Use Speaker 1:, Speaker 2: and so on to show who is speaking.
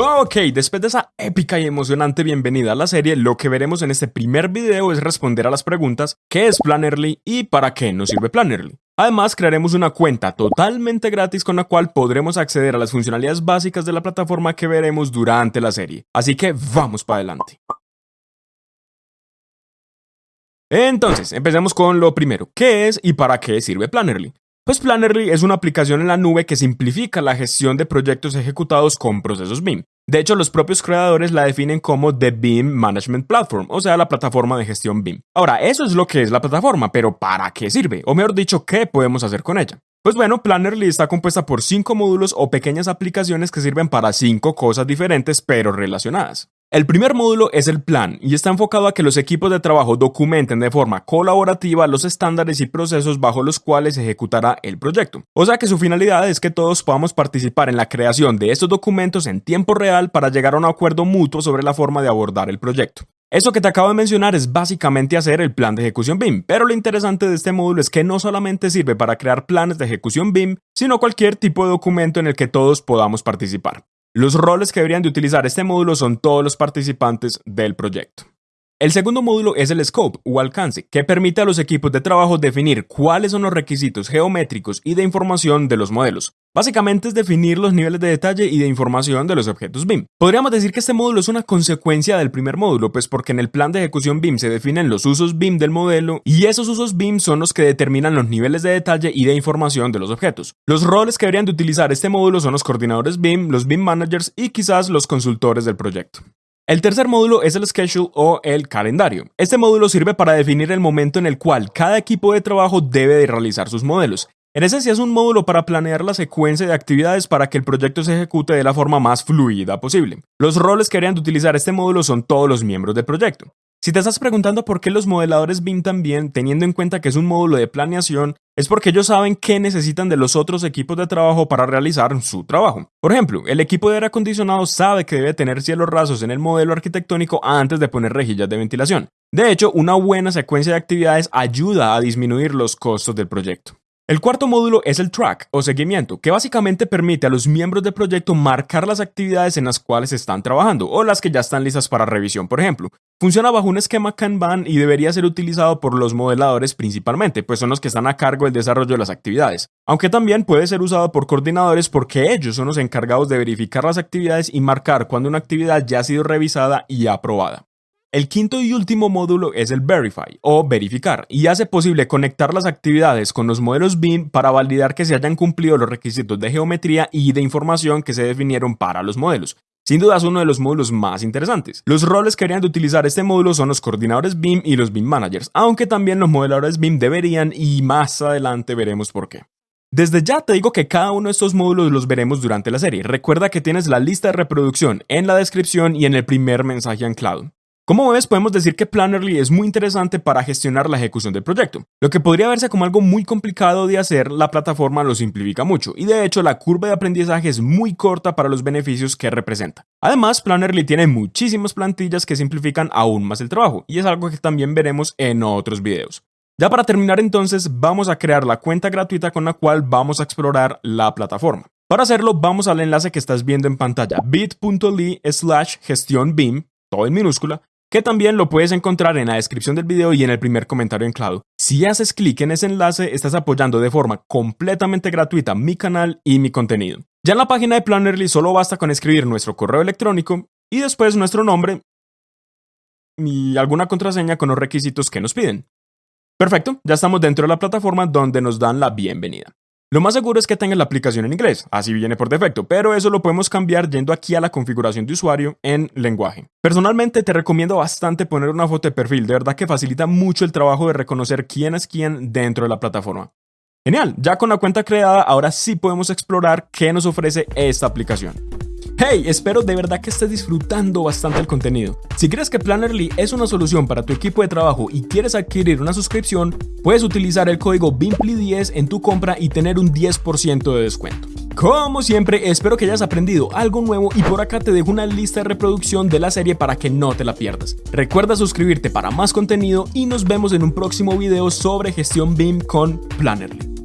Speaker 1: Ok, después de esa épica y emocionante bienvenida a la serie, lo que veremos en este primer video es responder a las preguntas ¿Qué es Plannerly y para qué nos sirve Plannerly? Además, crearemos una cuenta totalmente gratis con la cual podremos acceder a las funcionalidades básicas de la plataforma que veremos durante la serie. Así que vamos para adelante. Entonces, empecemos con lo primero. ¿Qué es y para qué sirve Plannerly? Pues Plannerly es una aplicación en la nube que simplifica la gestión de proyectos ejecutados con procesos BIM. De hecho, los propios creadores la definen como The BIM Management Platform, o sea, la plataforma de gestión BIM. Ahora, eso es lo que es la plataforma, pero ¿para qué sirve? O mejor dicho, ¿qué podemos hacer con ella? Pues bueno, Plannerly está compuesta por cinco módulos o pequeñas aplicaciones que sirven para cinco cosas diferentes pero relacionadas. El primer módulo es el plan y está enfocado a que los equipos de trabajo documenten de forma colaborativa los estándares y procesos bajo los cuales se ejecutará el proyecto. O sea que su finalidad es que todos podamos participar en la creación de estos documentos en tiempo real para llegar a un acuerdo mutuo sobre la forma de abordar el proyecto. Eso que te acabo de mencionar es básicamente hacer el plan de ejecución BIM, pero lo interesante de este módulo es que no solamente sirve para crear planes de ejecución BIM, sino cualquier tipo de documento en el que todos podamos participar. Los roles que deberían de utilizar este módulo son todos los participantes del proyecto. El segundo módulo es el scope o alcance, que permite a los equipos de trabajo definir cuáles son los requisitos geométricos y de información de los modelos. Básicamente es definir los niveles de detalle y de información de los objetos BIM. Podríamos decir que este módulo es una consecuencia del primer módulo, pues porque en el plan de ejecución BIM se definen los usos BIM del modelo y esos usos BIM son los que determinan los niveles de detalle y de información de los objetos. Los roles que deberían de utilizar este módulo son los coordinadores BIM, los BIM managers y quizás los consultores del proyecto. El tercer módulo es el schedule o el calendario. Este módulo sirve para definir el momento en el cual cada equipo de trabajo debe de realizar sus modelos. En esencia es un módulo para planear la secuencia de actividades para que el proyecto se ejecute de la forma más fluida posible. Los roles que harían de utilizar este módulo son todos los miembros del proyecto. Si te estás preguntando por qué los modeladores BIM también, teniendo en cuenta que es un módulo de planeación, es porque ellos saben qué necesitan de los otros equipos de trabajo para realizar su trabajo. Por ejemplo, el equipo de aire acondicionado sabe que debe tener cielos rasos en el modelo arquitectónico antes de poner rejillas de ventilación. De hecho, una buena secuencia de actividades ayuda a disminuir los costos del proyecto. El cuarto módulo es el track o seguimiento, que básicamente permite a los miembros del proyecto marcar las actividades en las cuales están trabajando o las que ya están listas para revisión, por ejemplo. Funciona bajo un esquema Kanban y debería ser utilizado por los modeladores principalmente, pues son los que están a cargo del desarrollo de las actividades. Aunque también puede ser usado por coordinadores porque ellos son los encargados de verificar las actividades y marcar cuando una actividad ya ha sido revisada y aprobada. El quinto y último módulo es el Verify o verificar y hace posible conectar las actividades con los modelos BIM para validar que se hayan cumplido los requisitos de geometría y de información que se definieron para los modelos. Sin duda es uno de los módulos más interesantes. Los roles que harían de utilizar este módulo son los coordinadores BIM y los BIM managers, aunque también los modeladores BIM deberían y más adelante veremos por qué. Desde ya te digo que cada uno de estos módulos los veremos durante la serie. Recuerda que tienes la lista de reproducción en la descripción y en el primer mensaje anclado. Como ves, podemos decir que Plannerly es muy interesante para gestionar la ejecución del proyecto. Lo que podría verse como algo muy complicado de hacer, la plataforma lo simplifica mucho, y de hecho la curva de aprendizaje es muy corta para los beneficios que representa. Además, Plannerly tiene muchísimas plantillas que simplifican aún más el trabajo, y es algo que también veremos en otros videos. Ya para terminar entonces, vamos a crear la cuenta gratuita con la cual vamos a explorar la plataforma. Para hacerlo, vamos al enlace que estás viendo en pantalla, bit.ly slash gestión BIM, todo en minúscula, que también lo puedes encontrar en la descripción del video y en el primer comentario anclado. Si haces clic en ese enlace, estás apoyando de forma completamente gratuita mi canal y mi contenido. Ya en la página de Plannerly solo basta con escribir nuestro correo electrónico y después nuestro nombre y alguna contraseña con los requisitos que nos piden. Perfecto, ya estamos dentro de la plataforma donde nos dan la bienvenida. Lo más seguro es que tenga la aplicación en inglés, así viene por defecto, pero eso lo podemos cambiar yendo aquí a la configuración de usuario en lenguaje. Personalmente te recomiendo bastante poner una foto de perfil, de verdad que facilita mucho el trabajo de reconocer quién es quién dentro de la plataforma. Genial, ya con la cuenta creada, ahora sí podemos explorar qué nos ofrece esta aplicación. Hey, espero de verdad que estés disfrutando bastante el contenido. Si crees que Plannerly es una solución para tu equipo de trabajo y quieres adquirir una suscripción, puedes utilizar el código BIMPLY10 en tu compra y tener un 10% de descuento. Como siempre, espero que hayas aprendido algo nuevo y por acá te dejo una lista de reproducción de la serie para que no te la pierdas. Recuerda suscribirte para más contenido y nos vemos en un próximo video sobre gestión BIM con Plannerly.